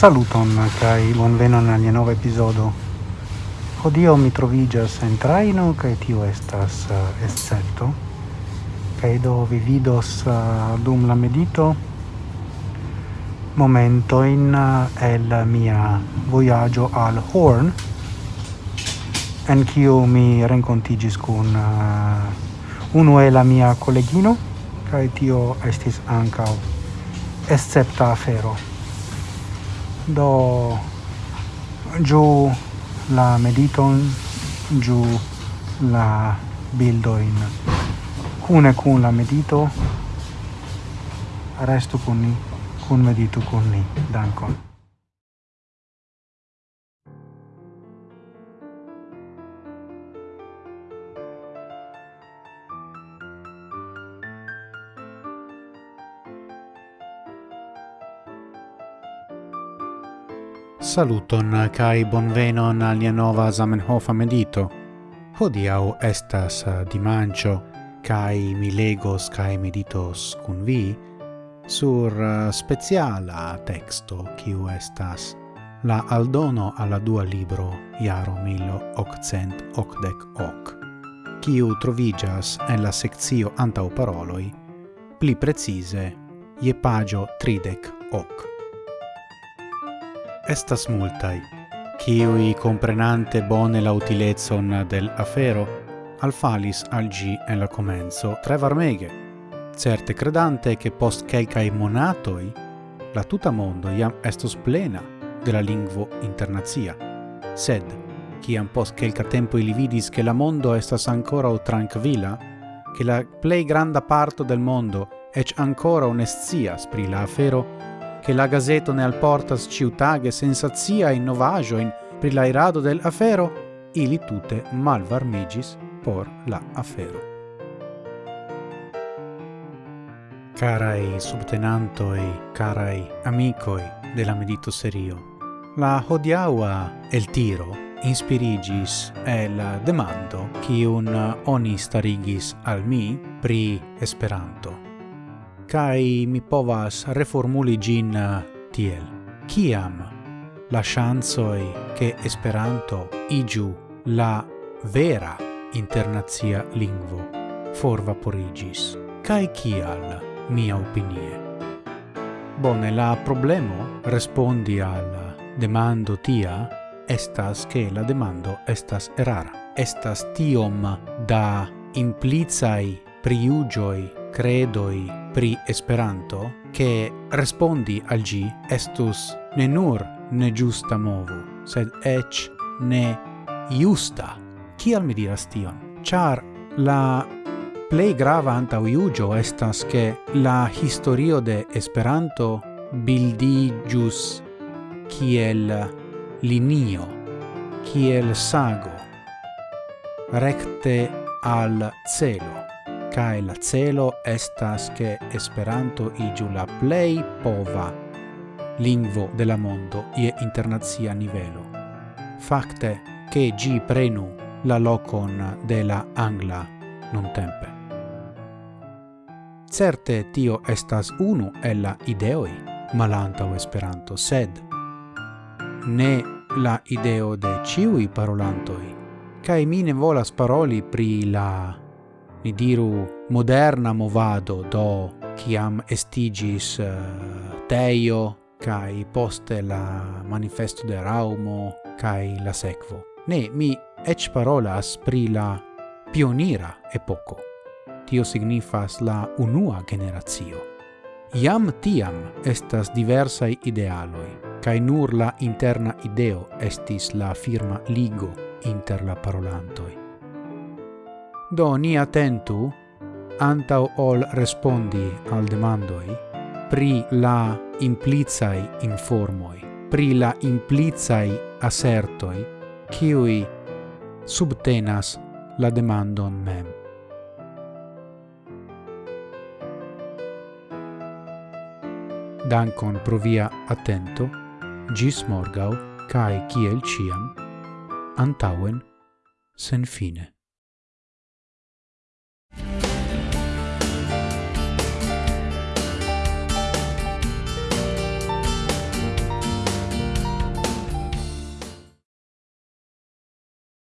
Saluton kai bonvenon al nia nova epizodo. Hodio mi trovigas en traino kai tio estas uh, escepto. Kai do vi vidos uh, dum la medito momento in uh, eh, el mia voyaggio al Horn en kiu mi rencontigis kun uh, unu el la mia collegino kai tio estis ankaŭ escepta afero. Do giù la mediton giù la bildoin cune cun la medito resto con ni cun medito con ni dankon Saluton kai bonvenon al nia nova Zamenhofa medito. Hodiau estas eh, dimancio kai mi legos kai meditos kun vi sur eh, speciala texto kiu estas la aldono alla dua libro Iaro Milo Occent Ocdec Hoc, kiu trovigas en la sekcio antau paroloi, pli precise, je pagio tridec hoc. Estas multai, kiui comprenante bone la utilezon del afero, alfalis al gi en la comenzo tre varmege, certe credante che post quelcai monatoi, la tuta mondo iam estos plena de la lingvo internazia, sed, ciam post quelca tempo ili vidis che la mondo estas ancora o tranquilla, che la plei granda parto del mondo ec ancora onestia spri la afero, che la gazeto ne alportas ciutage sensazia in novajoin pri la irado del afero, ili tute malvarmigis por la afero. Carai subtenantoi, carai amicoi de la medito serio, la hodiaua el tiro inspirigis el demando kiun oni starigis al mi pri Esperanto kai mi povas reformuli gin eh, tiel. Kiam la chansoi che Esperanto igiu la vera internazia lingvo for vaporigis kai kial mia opinie. Bone, la problemo respondi al demando tia estas che la demando estas erara. Estas tiom da implicai priugioi credoi pri Esperanto che respondi al gi estus ne nur ne giusta movo, sed ec ne giusta chi al mi diras tion? Char la plei grava anta uiugio estas che la historio de Esperanto bildigius kiel linio, kiel sago, recte al celo cae la celo estas che Esperanto igiu la plei pova lingvo de la mondo ie internazia nivelo. Facte, che gi prenu la locon de la angla non tempe. Certe tio estas unu el la ideoi malantau Esperanto, sed ne la ideo de ciui parolantoi, cae mi ne volas paroli pri la ni diru moderna movado do kiam estigis eh, Teio kai poste la manifesto de Raumo kai la sekvo. Ne mi ec parolas pri la pionira epoco Tio signifas la unua generazio. Iam tiam estas diversai idealoi, kai nur la interna ideo estis la firma ligo inter la parolantoi. Do ni attentu, antau ol respondi al demandoi, pri la implicai informoi, pri la implicai assertoi, ciui subtenas la demandon mem. Dankon pro via attento, gis morgau, cae ciel ciam, antauen, sen fine.